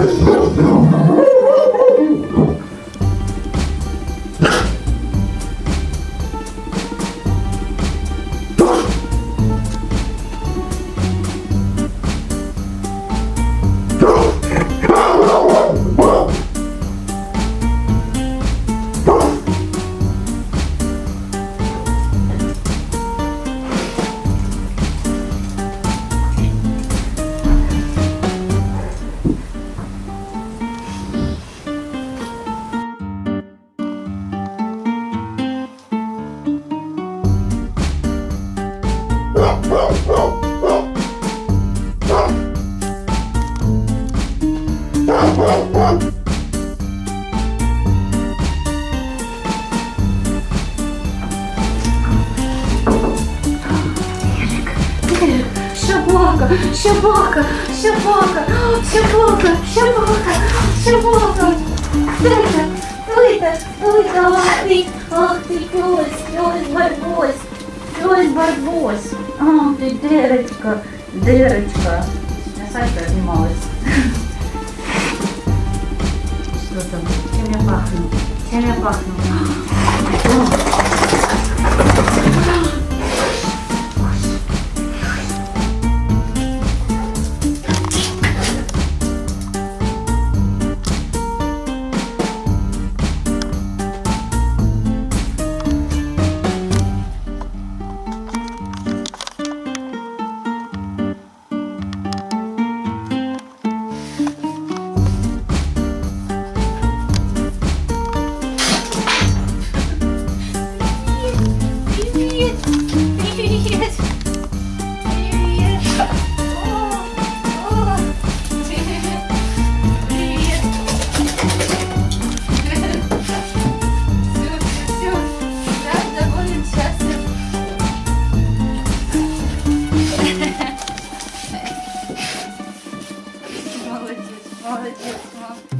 Não, não, não. Щебака, щебака, щебака, щебака, щебака, щебака. Тита, тита, тита, ах ти, ах ти, тьось, тьось, барбось, тьось, барбось. Ах ти, дерочка, дерочка. Я салька знімалась. 있었던 체면박스 체면박스. 아, 아, 아. What?